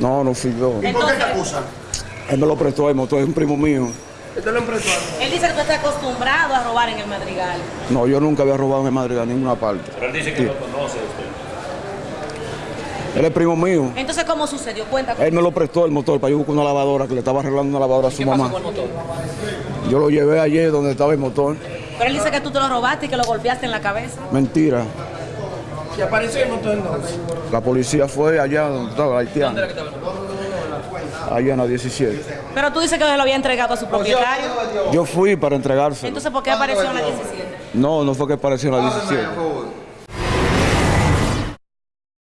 No, no fui yo. ¿Y por qué Entonces- te acusan? Él me lo prestó el motor, es un primo mío. Este lo emprestó. Él dice que tú estás acostumbrado a robar en el madrigal. No, yo nunca había robado en Madrid a ninguna parte. Pero él dice que Sí. lo conoce usted. Él es primo mío. Entonces, ¿cómo sucedió? Cuenta. Él me lo prestó el motor para yo buscar una lavadora que le estaba arreglando una lavadora a su mamá. Yo lo llevé ayer donde estaba el motor. Pero él dice que tú te lo robaste y que lo golpeaste en la cabeza. Mentira. Y apareció el motor entonces. La policía fue allá donde estaba la haitiana. Allá en la 17. Pero tú dices que lo había entregado a su propietario. Yo fui para entregárselo. Entonces, ¿por qué apareció en la 17? No, no fue que apareció en la 17.